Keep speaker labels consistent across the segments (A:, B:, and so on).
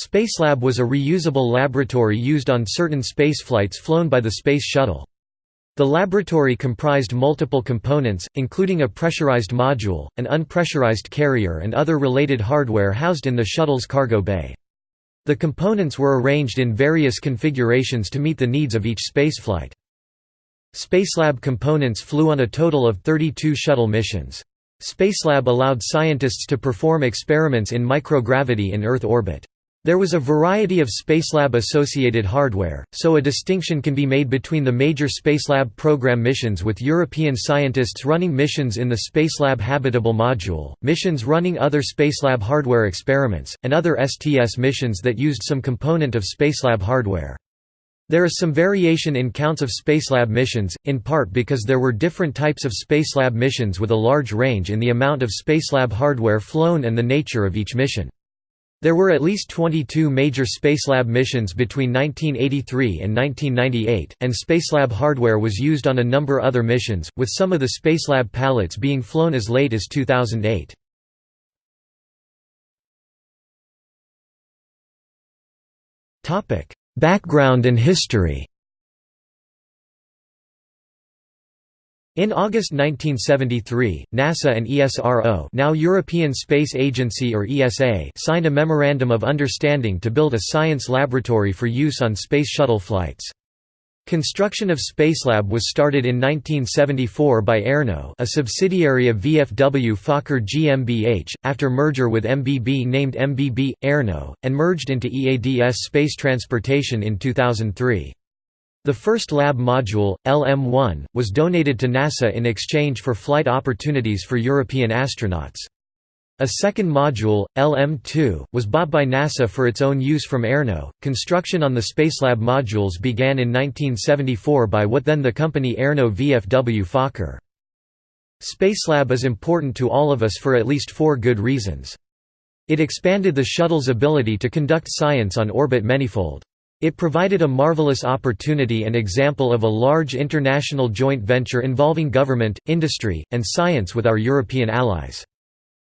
A: Spacelab was a reusable laboratory used on certain spaceflights flown by the Space Shuttle. The laboratory comprised multiple components, including a pressurized module, an unpressurized carrier and other related hardware housed in the shuttle's cargo bay. The components were arranged in various configurations to meet the needs of each spaceflight. Spacelab components flew on a total of 32 shuttle missions. Spacelab allowed scientists to perform experiments in microgravity in Earth orbit. There was a variety of Spacelab-associated hardware, so a distinction can be made between the major Spacelab program missions with European scientists running missions in the Spacelab Habitable Module, missions running other Spacelab hardware experiments, and other STS missions that used some component of Spacelab hardware. There is some variation in counts of Spacelab missions, in part because there were different types of Spacelab missions with a large range in the amount of Spacelab hardware flown and the nature of each mission. There were at least 22 major Spacelab missions between 1983 and 1998, and Spacelab hardware was used on a number other missions, with some of the Spacelab pallets being flown as late as 2008. Background and history In August 1973, NASA and ESRO now European Space Agency or ESA signed a Memorandum of Understanding to build a science laboratory for use on Space Shuttle flights. Construction of Spacelab was started in 1974 by ERNO a subsidiary of VFW Fokker GmbH, after merger with MBB named MBB, ERNO, and merged into EADS Space Transportation in 2003. The first lab module, LM-1, was donated to NASA in exchange for flight opportunities for European astronauts. A second module, LM-2, was bought by NASA for its own use from ERNO. Construction on the Spacelab modules began in 1974 by what then the company ERNO VFW Fokker. Spacelab is important to all of us for at least four good reasons. It expanded the shuttle's ability to conduct science on orbit manifold. It provided a marvelous opportunity and example of a large international joint venture involving government, industry, and science with our European allies.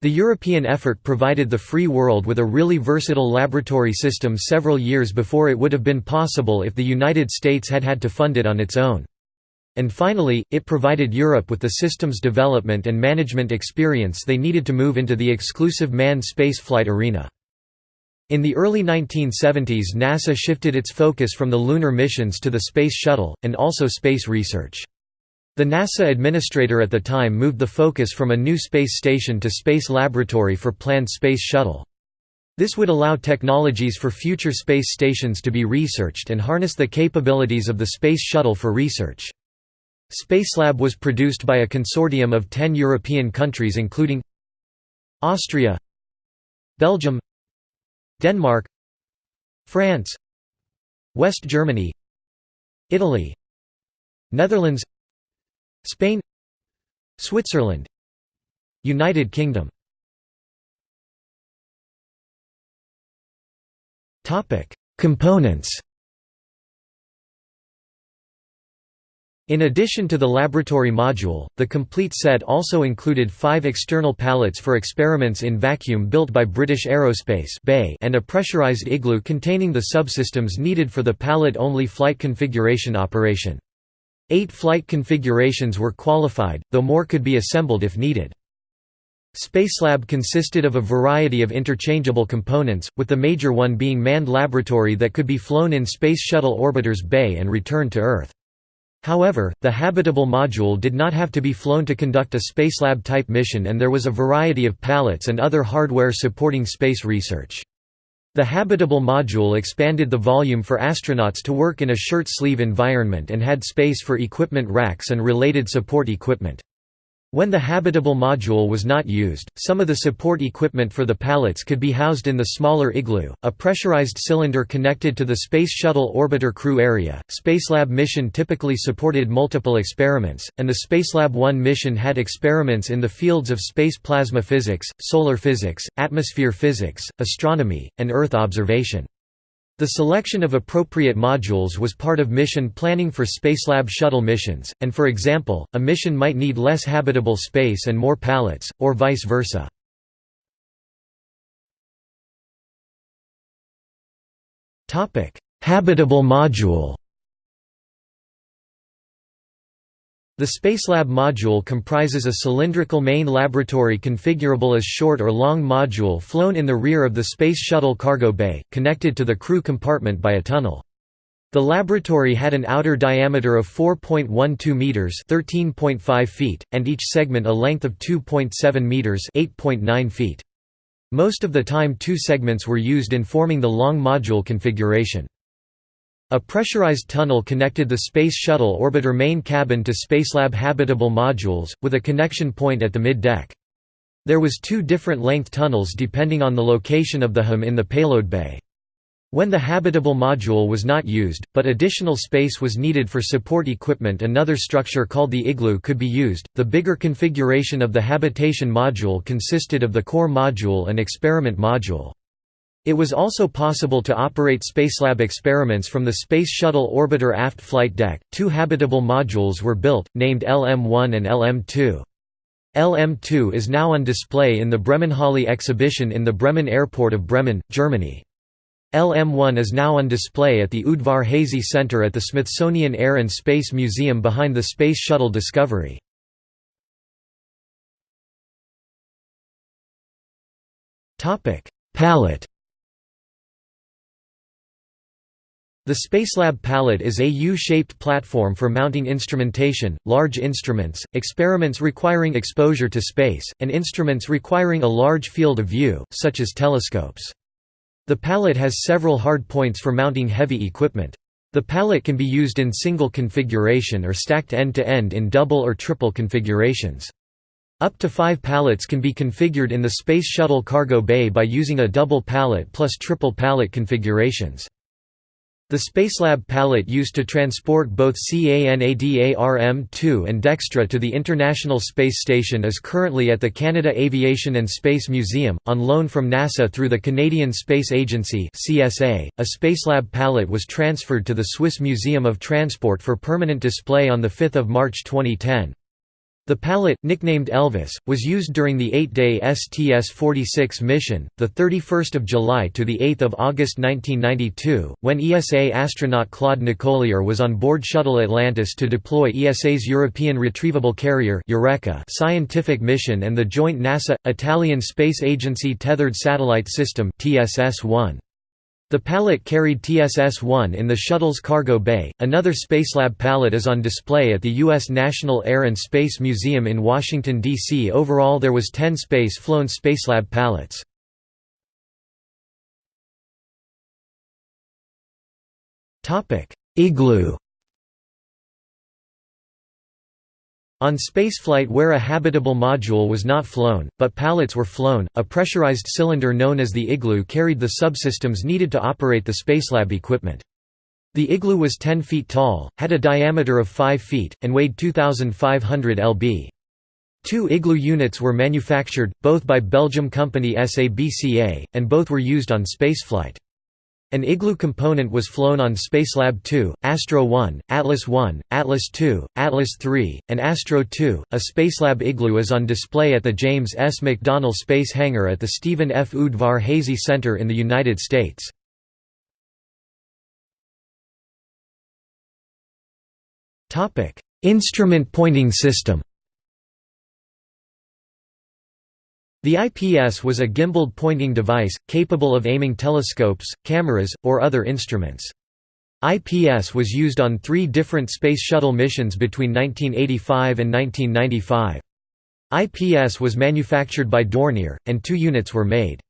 A: The European effort provided the free world with a really versatile laboratory system several years before it would have been possible if the United States had had to fund it on its own. And finally, it provided Europe with the systems development and management experience they needed to move into the exclusive manned spaceflight arena. In the early 1970s NASA shifted its focus from the lunar missions to the Space Shuttle, and also space research. The NASA administrator at the time moved the focus from a new space station to Space Laboratory for planned Space Shuttle. This would allow technologies for future space stations to be researched and harness the capabilities of the Space Shuttle for research. Spacelab was produced by a consortium of 10 European countries including Austria Belgium Denmark France West Germany Italy Netherlands Spain Switzerland United Kingdom. Components In addition to the laboratory module, the complete set also included five external pallets for experiments in vacuum built by British Aerospace and a pressurized igloo containing the subsystems needed for the pallet-only flight configuration operation. Eight flight configurations were qualified, though more could be assembled if needed. Spacelab consisted of a variety of interchangeable components, with the major one being manned laboratory that could be flown in Space Shuttle Orbiter's bay and returned to Earth. However, the habitable module did not have to be flown to conduct a Spacelab-type mission and there was a variety of pallets and other hardware supporting space research. The habitable module expanded the volume for astronauts to work in a shirt-sleeve environment and had space for equipment racks and related support equipment. When the habitable module was not used, some of the support equipment for the pallets could be housed in the smaller igloo, a pressurized cylinder connected to the Space Shuttle Orbiter crew area. Spacelab mission typically supported multiple experiments, and the Spacelab 1 mission had experiments in the fields of space plasma physics, solar physics, atmosphere physics, astronomy, and Earth observation. The selection of appropriate modules was part of mission planning for Spacelab shuttle missions, and for example, a mission might need less habitable space and more pallets, or vice versa. Habitable module The Spacelab module comprises a cylindrical main laboratory configurable as short or long module flown in the rear of the Space Shuttle cargo bay, connected to the crew compartment by a tunnel. The laboratory had an outer diameter of 4.12 meters (13.5 feet) and each segment a length of 2.7 meters (8.9 feet). Most of the time two segments were used in forming the long module configuration. A pressurized tunnel connected the Space Shuttle orbiter main cabin to Spacelab habitable modules, with a connection point at the mid-deck. There was two different length tunnels depending on the location of the HAM in the payload bay. When the habitable module was not used, but additional space was needed for support equipment another structure called the igloo could be used. The bigger configuration of the habitation module consisted of the core module and experiment module. It was also possible to operate Spacelab experiments from the Space Shuttle Orbiter aft flight deck. Two habitable modules were built, named LM-1 and LM-2. LM-2 is now on display in the Bremenhalle exhibition in the Bremen Airport of Bremen, Germany. LM-1 is now on display at the Udvar-Hazy Center at the Smithsonian Air and Space Museum behind the Space Shuttle Discovery. Pallet The Spacelab pallet is a U-shaped platform for mounting instrumentation, large instruments, experiments requiring exposure to space, and instruments requiring a large field of view, such as telescopes. The pallet has several hard points for mounting heavy equipment. The pallet can be used in single configuration or stacked end-to-end -end in double or triple configurations. Up to five pallets can be configured in the Space Shuttle cargo bay by using a double pallet plus triple pallet configurations. The Spacelab pallet used to transport both CANADARM-2 and Dextre to the International Space Station is currently at the Canada Aviation and Space Museum, on loan from NASA through the Canadian Space Agency A Spacelab pallet was transferred to the Swiss Museum of Transport for permanent display on 5 March 2010. The pallet, nicknamed Elvis, was used during the eight-day STS-46 mission, 31 July to 8 August 1992, when ESA astronaut Claude Nicollier was on board Shuttle Atlantis to deploy ESA's European Retrievable Carrier scientific mission and the joint NASA-Italian Space Agency Tethered Satellite System TSS-1. The pallet carried TSS-1 in the shuttle's cargo bay. Another Spacelab pallet is on display at the U.S. National Air and Space Museum in Washington, D.C. Overall there was 10 space-flown Spacelab pallets. Igloo On spaceflight where a habitable module was not flown, but pallets were flown, a pressurized cylinder known as the igloo carried the subsystems needed to operate the Spacelab equipment. The igloo was 10 feet tall, had a diameter of 5 feet, and weighed 2,500 lb. Two igloo units were manufactured, both by Belgium company SABCA, and both were used on spaceflight. An Igloo component was flown on Spacelab 2, Astro 1, Atlas 1, Atlas 2, Atlas 3, and Astro 2. A Spacelab Igloo is on display at the James S. McDonnell Space Hangar at the Stephen F. Udvar Hazy Center in the United States. Instrument pointing system The IPS was a gimbaled pointing device, capable of aiming telescopes, cameras, or other instruments. IPS was used on three different Space Shuttle missions between 1985 and 1995. IPS was manufactured by Dornier, and two units were made.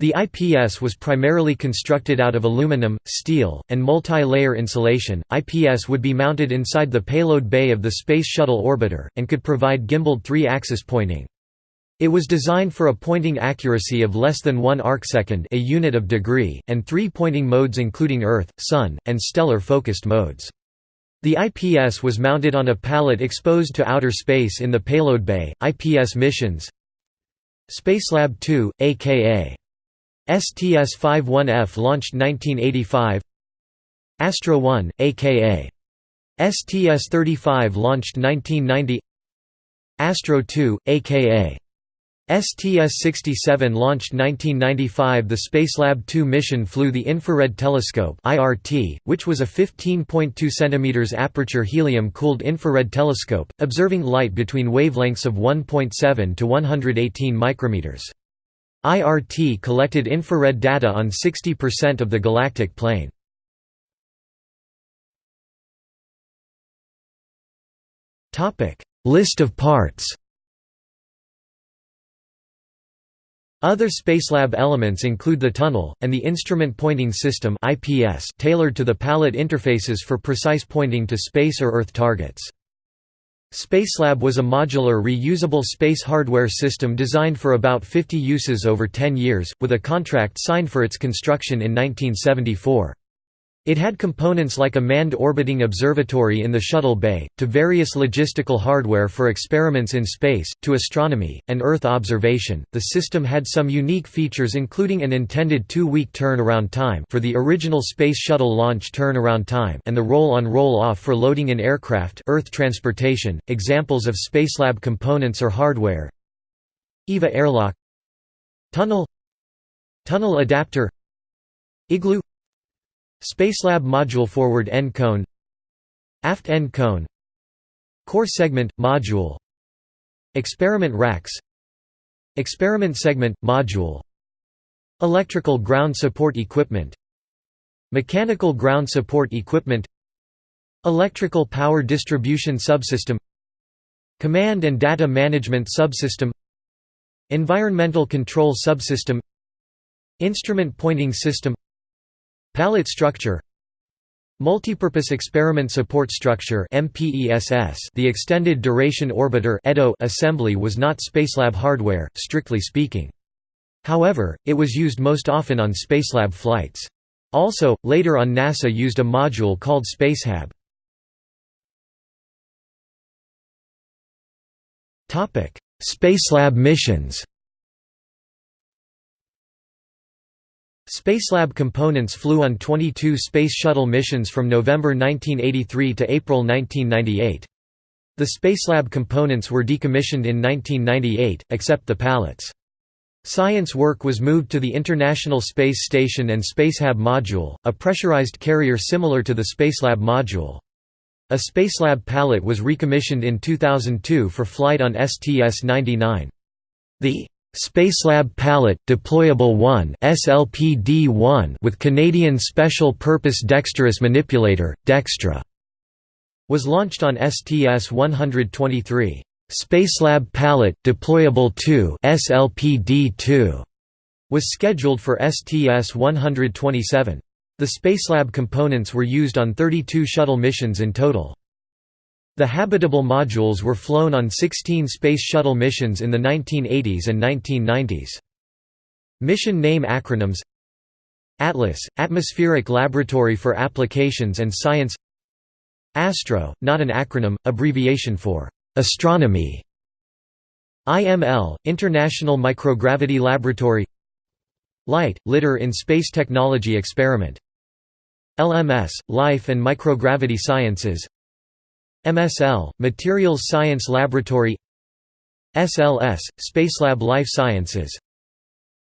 A: The IPS was primarily constructed out of aluminum, steel, and multi-layer insulation. IPS would be mounted inside the payload bay of the Space Shuttle orbiter, and could provide gimbaled three-axis pointing. It was designed for a pointing accuracy of less than 1 arcsecond a unit of degree, and three pointing modes including Earth, Sun, and stellar focused modes. The IPS was mounted on a pallet exposed to outer space in the payload bay. IPS missions. Spacelab 2, aka STS-51F launched 1985 Astro 1, aka STS-35 launched 1990 Astro 2, aka STS-67 launched 1995 The Spacelab 2 mission flew the Infrared Telescope which was a 15.2 cm aperture helium-cooled infrared telescope, observing light between wavelengths of 1.7 to 118 micrometers. IRT collected infrared data on 60% of the galactic plane. List of parts Other Spacelab elements include the tunnel, and the Instrument Pointing System tailored to the pallet interfaces for precise pointing to space or Earth targets. Spacelab was a modular reusable space hardware system designed for about 50 uses over 10 years, with a contract signed for its construction in 1974. It had components like a manned orbiting observatory in the shuttle bay, to various logistical hardware for experiments in space, to astronomy, and Earth observation. The system had some unique features including an intended two-week turnaround time for the original Space Shuttle launch turnaround time and the roll-on roll-off for loading in aircraft Earth transportation. Examples of Spacelab components or hardware EVA airlock Tunnel Tunnel adapter Igloo Spacelab module forward end cone Aft end cone Core segment – module Experiment racks Experiment segment – module Electrical ground support equipment Mechanical ground support equipment Electrical power distribution subsystem Command and data management subsystem Environmental control subsystem Instrument pointing system Pallet structure Multipurpose Experiment Support Structure The Extended Duration Orbiter assembly was not Spacelab hardware, strictly speaking. However, it was used most often on Spacelab flights. Also, later on NASA used a module called Spacehab. Spacelab missions Spacelab components flew on 22 Space Shuttle missions from November 1983 to April 1998. The Spacelab components were decommissioned in 1998, except the pallets. Science work was moved to the International Space Station and Spacehab module, a pressurized carrier similar to the Spacelab module. A Spacelab pallet was recommissioned in 2002 for flight on STS-99. The Spacelab Pallet Deployable 1 SLPD-1 with Canadian Special Purpose Dexterous Manipulator, Dextre, was launched on STS-123. Spacelab Pallet Deployable 2 SLPD-2 was scheduled for STS-127. The Spacelab components were used on 32 shuttle missions in total. The habitable modules were flown on 16 Space Shuttle missions in the 1980s and 1990s. Mission name acronyms ATLAS – Atmospheric Laboratory for Applications and Science. ASTRO – not an acronym, abbreviation for «astronomy» IML – International Microgravity Laboratory. LIGHT – Litter in Space Technology Experiment. LMS – Life and Microgravity Sciences MSL, Materials Science Laboratory SLS, Spacelab Life Sciences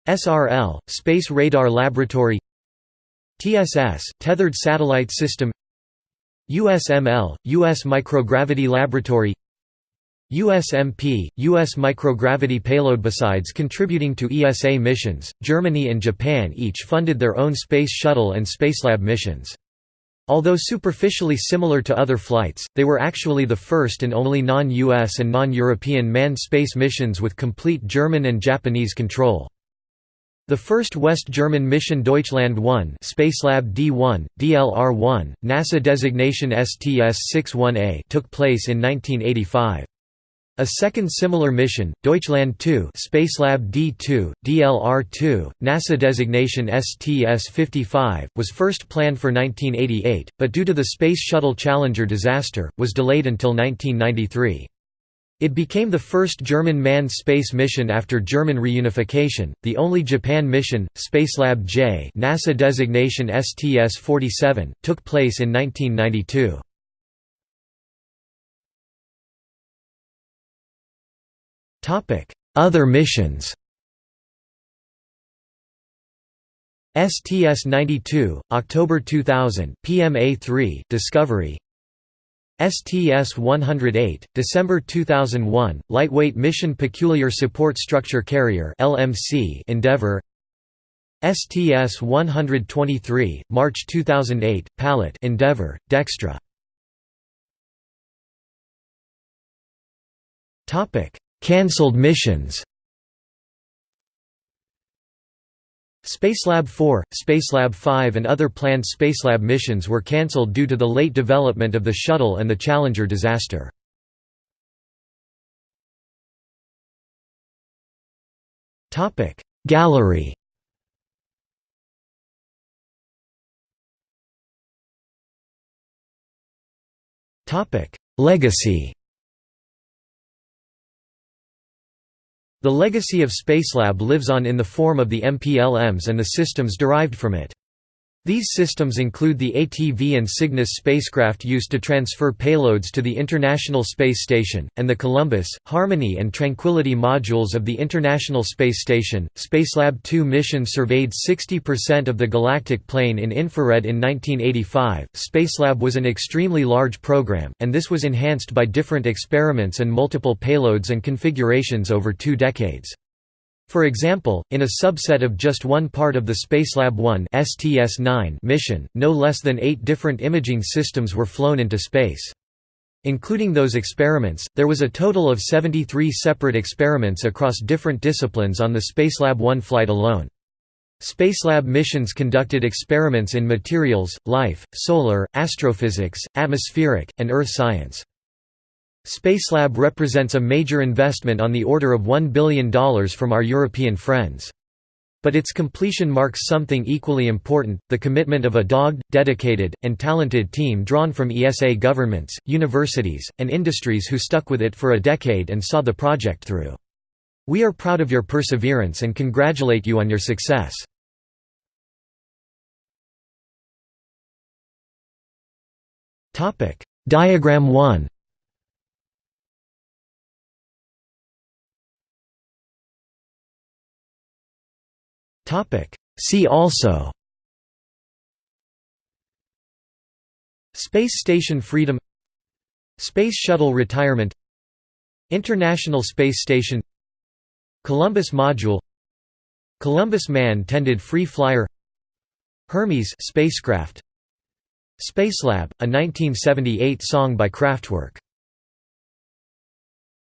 A: SRL, Space Radar Laboratory TSS, Tethered Satellite System USML, U.S. Microgravity Laboratory USMP, U.S. microgravity payload. Besides contributing to ESA missions, Germany and Japan each funded their own Space Shuttle and Spacelab missions. Although superficially similar to other flights, they were actually the first and only non-US and non-European manned space missions with complete German and Japanese control. The first West German mission Deutschland 1 Spacelab D1, DLR-1, NASA designation STS-61A took place in 1985. A second similar mission, Deutschland 2 Spacelab D2, DLR-2, NASA designation STS-55, was first planned for 1988, but due to the Space Shuttle Challenger disaster, was delayed until 1993. It became the first German manned space mission after German reunification, the only Japan mission, Spacelab J NASA designation STS-47, took place in 1992. Other missions. STS-92, October 2000, PMA-3, Discovery. STS-108, December 2001, Lightweight Mission Peculiar Support Structure Carrier LMC Endeavour. STS-123, March 2008, Pallet Endeavour, Dextre Cancelled missions. Spacelab 4, Spacelab 5 and other planned Spacelab missions were cancelled due to the late development of the shuttle and the Challenger disaster. Gallery. Legacy The legacy of Spacelab lives on in the form of the MPLMs and the systems derived from it. These systems include the ATV and Cygnus spacecraft used to transfer payloads to the International Space Station, and the Columbus, Harmony and Tranquility modules of the International Space Station. Spacelab 2 mission surveyed 60% of the galactic plane in infrared in 1985. Spacelab was an extremely large program, and this was enhanced by different experiments and multiple payloads and configurations over two decades. For example, in a subset of just one part of the Spacelab 1 STS-9 mission, no less than eight different imaging systems were flown into space. Including those experiments, there was a total of 73 separate experiments across different disciplines on the Spacelab 1 flight alone. Spacelab missions conducted experiments in materials, life, solar, astrophysics, atmospheric, and Earth science. Spacelab represents a major investment on the order of $1 billion from our European friends. But its completion marks something equally important, the commitment of a dogged, dedicated, and talented team drawn from ESA governments, universities, and industries who stuck with it for a decade and saw the project through. We are proud of your perseverance and congratulate you on your success. Diagram 1 See also. Space Station Freedom. Space Shuttle retirement. International Space Station. Columbus Module. Columbus Man-tended free flyer. Hermes spacecraft. Spacelab, a 1978 song by Kraftwerk